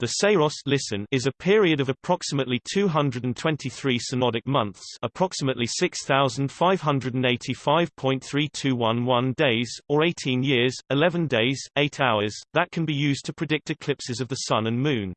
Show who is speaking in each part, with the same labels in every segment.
Speaker 1: The Saros listen is a period of approximately 223 synodic months approximately 6,585.3211 days, or 18 years, 11 days, 8 hours, that can be used to predict eclipses of the Sun and Moon.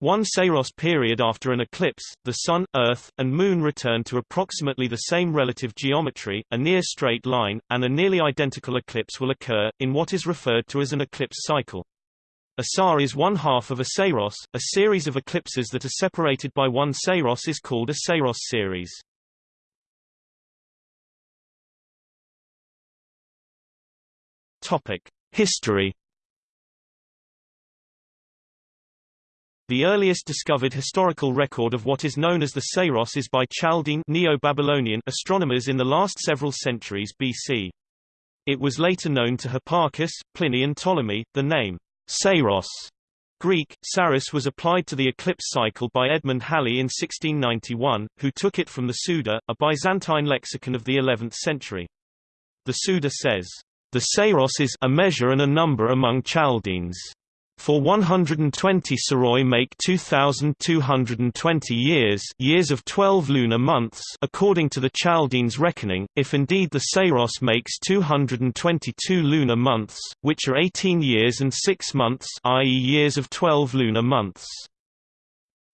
Speaker 1: One Saros period after an eclipse, the Sun, Earth, and Moon return to approximately the same relative geometry, a near straight line, and a nearly identical eclipse will occur, in what is referred to as an eclipse cycle. A SAR is one half of a Saros. A series of eclipses that are separated by one Saros is called a Saros series. Topic: History. The earliest discovered historical record of what is known as the Saros is by Chaldean Neo-Babylonian astronomers in the last several centuries BC. It was later known to Hipparchus, Pliny and Ptolemy. The name Saros Greek, Saros was applied to the eclipse cycle by Edmund Halley in 1691, who took it from the Suda, a Byzantine lexicon of the 11th century. The Suda says, The Saros is a measure and a number among Chaldeans. For 120 Saroi make 2,220 years years of 12 lunar months according to the Chaldeans' reckoning, if indeed the Saros makes 222 lunar months, which are 18 years and 6 months i.e. years of 12 lunar months.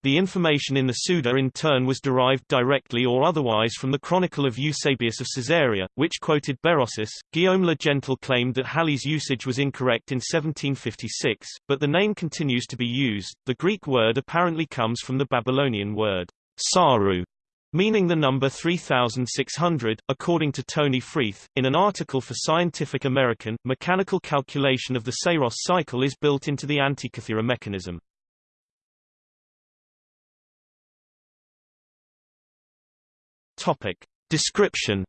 Speaker 1: The information in the Suda in turn was derived directly or otherwise from the Chronicle of Eusebius of Caesarea, which quoted Berosus. Guillaume le Gentil claimed that Halley's usage was incorrect in 1756, but the name continues to be used. The Greek word apparently comes from the Babylonian word saru, meaning the number 3600, according to Tony Freeth. In an article for Scientific American, mechanical calculation of the Saros cycle is built into the Antikythera mechanism. Topic. Description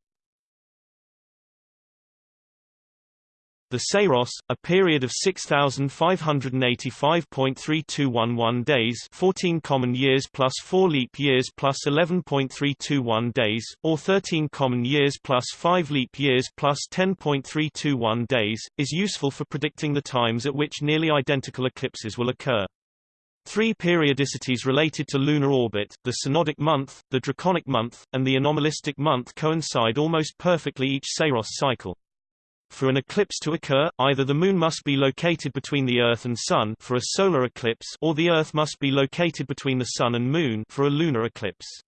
Speaker 1: The Saros, a period of 6,585.3211 days 14 common years plus 4 leap years plus 11.321 days, or 13 common years plus 5 leap years plus 10.321 days, is useful for predicting the times at which nearly identical eclipses will occur. Three periodicities related to lunar orbit, the synodic month, the draconic month, and the anomalistic month coincide almost perfectly each Saros cycle. For an eclipse to occur, either the Moon must be located between the Earth and Sun for a solar eclipse or the Earth must be located between the Sun and Moon for a lunar eclipse.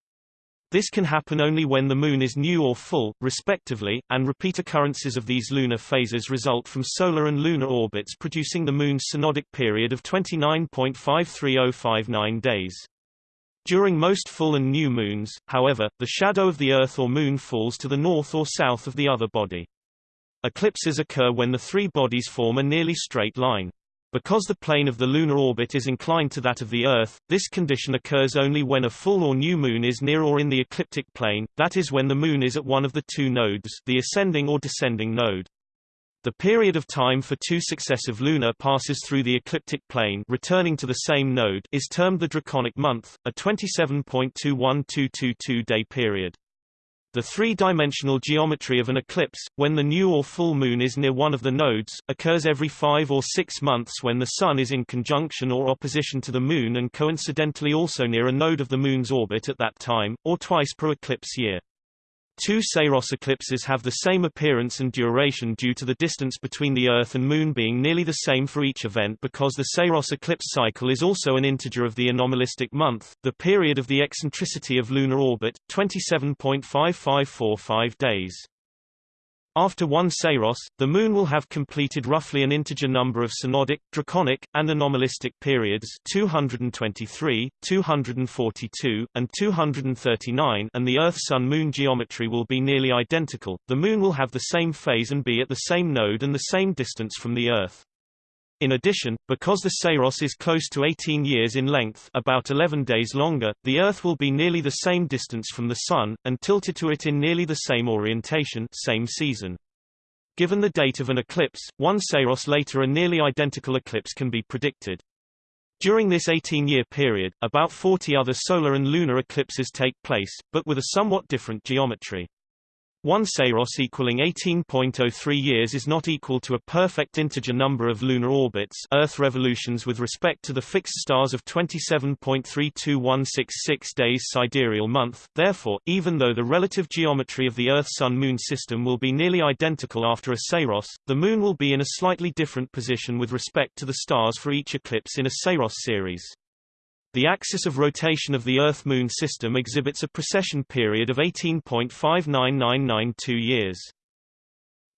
Speaker 1: This can happen only when the Moon is new or full, respectively, and repeat occurrences of these lunar phases result from solar and lunar orbits producing the Moon's synodic period of 29.53059 days. During most full and new moons, however, the shadow of the Earth or Moon falls to the north or south of the other body. Eclipses occur when the three bodies form a nearly straight line. Because the plane of the lunar orbit is inclined to that of the Earth, this condition occurs only when a full or new moon is near or in the ecliptic plane, that is when the moon is at one of the two nodes the ascending or descending node. The period of time for two successive lunar passes through the ecliptic plane returning to the same node is termed the draconic month, a 27.21222-day period. The three-dimensional geometry of an eclipse, when the new or full moon is near one of the nodes, occurs every five or six months when the Sun is in conjunction or opposition to the Moon and coincidentally also near a node of the Moon's orbit at that time, or twice per eclipse year. Two Saros eclipses have the same appearance and duration due to the distance between the Earth and Moon being nearly the same for each event because the Saros eclipse cycle is also an integer of the anomalistic month, the period of the eccentricity of lunar orbit, 27.5545 days. After one Saros, the Moon will have completed roughly an integer number of synodic, draconic, and anomalistic periods 223, 242, and 239 and the Earth-Sun-Moon geometry will be nearly identical, the Moon will have the same phase and be at the same node and the same distance from the Earth. In addition, because the Saros is close to 18 years in length about 11 days longer, the Earth will be nearly the same distance from the Sun, and tilted to it in nearly the same orientation same season. Given the date of an eclipse, one Saros later a nearly identical eclipse can be predicted. During this 18-year period, about 40 other solar and lunar eclipses take place, but with a somewhat different geometry. 1 Saros equaling 18.03 years is not equal to a perfect integer number of lunar orbits Earth revolutions with respect to the fixed stars of 27.32166 days sidereal month, therefore, even though the relative geometry of the Earth-Sun-Moon system will be nearly identical after a Saros, the Moon will be in a slightly different position with respect to the stars for each eclipse in a Saros series. The axis of rotation of the Earth-Moon system exhibits a precession period of 18.59992 years.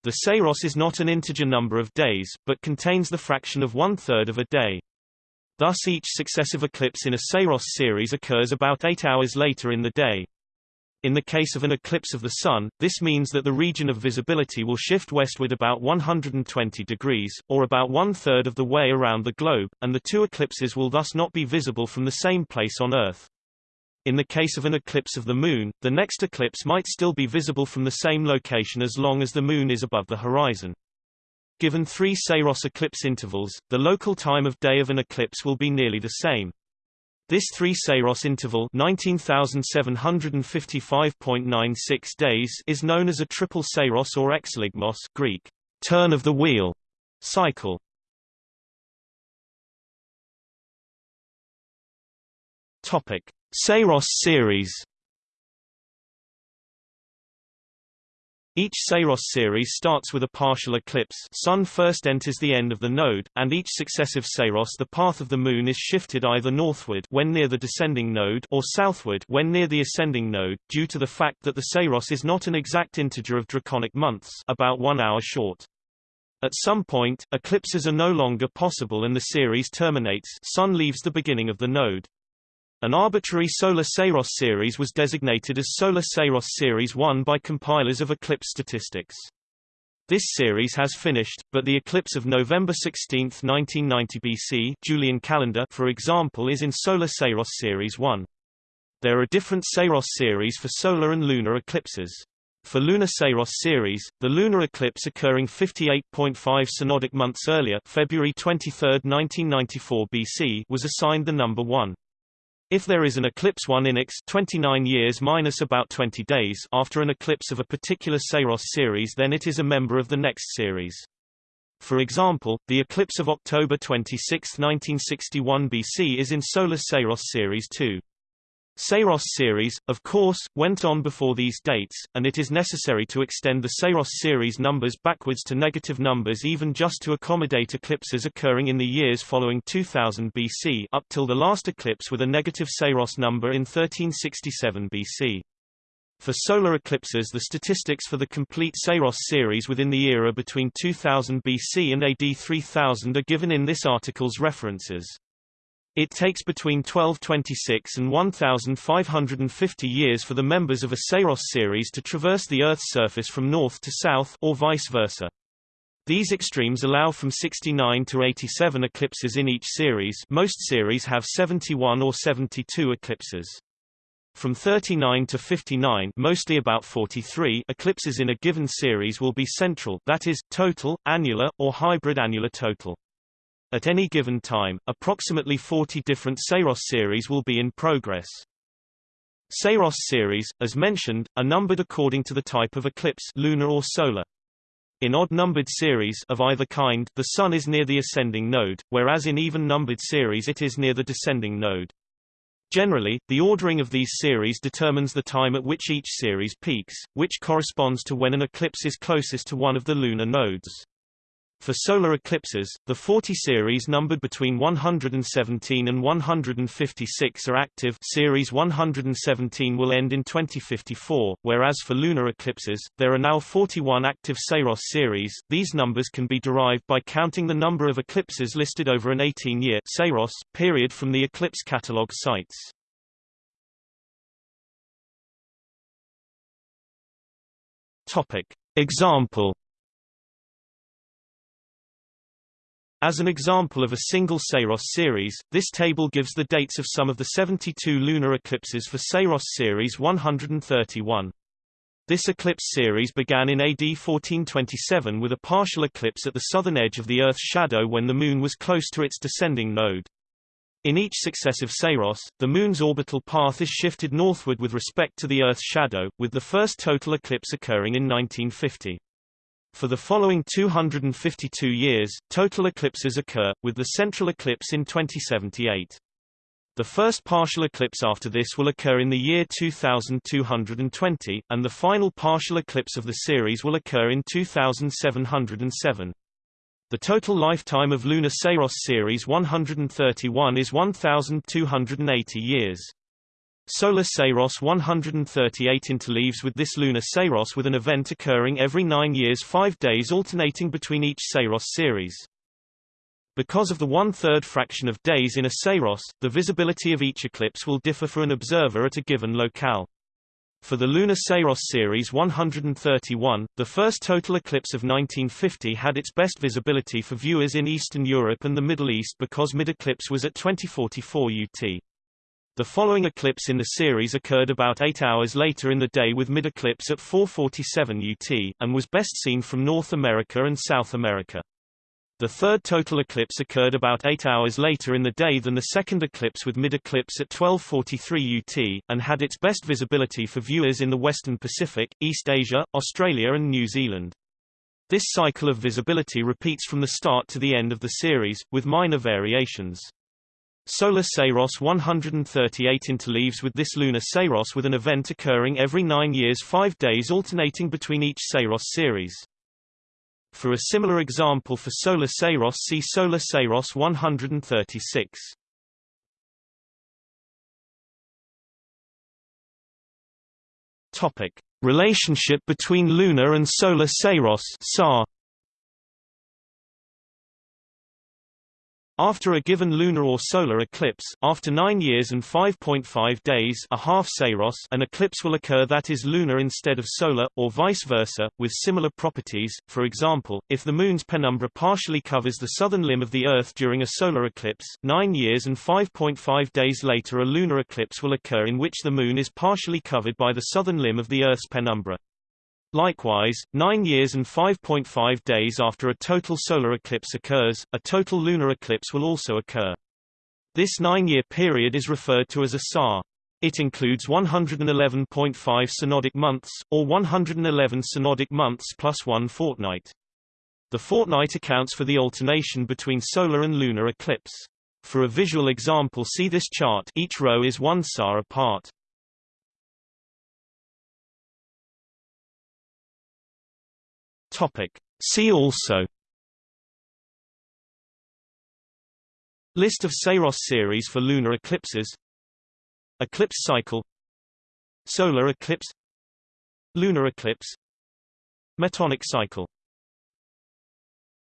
Speaker 1: The Saros is not an integer number of days, but contains the fraction of one-third of a day. Thus each successive eclipse in a Saros series occurs about eight hours later in the day. In the case of an eclipse of the Sun, this means that the region of visibility will shift westward about 120 degrees, or about one-third of the way around the globe, and the two eclipses will thus not be visible from the same place on Earth. In the case of an eclipse of the Moon, the next eclipse might still be visible from the same location as long as the Moon is above the horizon. Given three Saros eclipse intervals, the local time of day of an eclipse will be nearly the same. This 3 Saros interval 19,755.96 days is known as a triple Saros or exeligmos Greek, turn of the wheel cycle. Topic: Saros series Each Saros series starts with a partial eclipse Sun first enters the end of the node, and each successive Saros the path of the Moon is shifted either northward when near the descending node or southward when near the ascending node, due to the fact that the Saros is not an exact integer of draconic months about one hour short. At some point, eclipses are no longer possible and the series terminates Sun leaves the beginning of the node. An arbitrary solar Saros series was designated as Solar Saros Series 1 by compilers of eclipse statistics. This series has finished, but the eclipse of November 16, 1990 BC Julian calendar for example is in Solar Saros Series 1. There are different Saros series for solar and lunar eclipses. For lunar Saros series, the lunar eclipse occurring 58.5 synodic months earlier February 23, 1994 BC was assigned the number 1. If there is an eclipse 1 inex 29 years minus about 20 days after an eclipse of a particular Saros series then it is a member of the next series. For example, the eclipse of October 26, 1961 BC is in Solar Saros Series 2. Saros series, of course, went on before these dates, and it is necessary to extend the Saros series numbers backwards to negative numbers even just to accommodate eclipses occurring in the years following 2000 BC up till the last eclipse with a negative Saros number in 1367 BC. For solar eclipses the statistics for the complete Saros series within the era between 2000 BC and AD 3000 are given in this article's references. It takes between 1226 and 1550 years for the members of a Saros series to traverse the Earth's surface from north to south or vice versa. These extremes allow from 69 to 87 eclipses in each series most series have 71 or 72 eclipses. From 39 to 59 mostly about 43 eclipses in a given series will be central that is, total, annular, or hybrid annular total. At any given time, approximately 40 different Saros series will be in progress. Saros series, as mentioned, are numbered according to the type of eclipse lunar or solar. In odd-numbered series of either kind, the Sun is near the ascending node, whereas in even-numbered series it is near the descending node. Generally, the ordering of these series determines the time at which each series peaks, which corresponds to when an eclipse is closest to one of the lunar nodes. For solar eclipses, the 40 series numbered between 117 and 156 are active series 117 will end in 2054, whereas for lunar eclipses, there are now 41 active Saros series. These numbers can be derived by counting the number of eclipses listed over an 18-year Saros period from the eclipse catalog sites. Topic. Example As an example of a single Saros series, this table gives the dates of some of the 72 lunar eclipses for Saros series 131. This eclipse series began in AD 1427 with a partial eclipse at the southern edge of the Earth's shadow when the Moon was close to its descending node. In each successive Saros, the Moon's orbital path is shifted northward with respect to the Earth's shadow, with the first total eclipse occurring in 1950. For the following 252 years, total eclipses occur, with the central eclipse in 2078. The first partial eclipse after this will occur in the year 2220, and the final partial eclipse of the series will occur in 2707. The total lifetime of lunar Saros series 131 is 1280 years. Solar Saros 138 interleaves with this lunar Saros with an event occurring every 9 years 5 days alternating between each Saros series. Because of the one-third fraction of days in a Saros, the visibility of each eclipse will differ for an observer at a given locale. For the lunar Saros series 131, the first total eclipse of 1950 had its best visibility for viewers in Eastern Europe and the Middle East because mid-eclipse was at 2044 UT. The following eclipse in the series occurred about 8 hours later in the day with mid-eclipse at 447 UT, and was best seen from North America and South America. The third total eclipse occurred about 8 hours later in the day than the second eclipse with mid-eclipse at 1243 UT, and had its best visibility for viewers in the Western Pacific, East Asia, Australia and New Zealand. This cycle of visibility repeats from the start to the end of the series, with minor variations. Solar Saros 138 interleaves with this lunar Saros with an event occurring every 9 years 5 days alternating between each Saros series. For a similar example for Solar Saros see Solar Saros 136. Topic: Relationship between lunar and solar Saros (SAR). After a given lunar or solar eclipse, after 9 years and 5.5 days a half Saros an eclipse will occur that is lunar instead of solar, or vice versa, with similar properties. For example, if the Moon's penumbra partially covers the southern limb of the Earth during a solar eclipse, 9 years and 5.5 days later a lunar eclipse will occur in which the Moon is partially covered by the southern limb of the Earth's penumbra. Likewise, 9 years and 5.5 days after a total solar eclipse occurs, a total lunar eclipse will also occur. This nine-year period is referred to as a SAR. It includes 111.5 synodic months, or 111 synodic months plus one fortnight. The fortnight accounts for the alternation between solar and lunar eclipse. For a visual example see this chart each row is one SAR apart. Topic. See also List of Saros series for lunar eclipses Eclipse cycle Solar eclipse Lunar eclipse Metonic cycle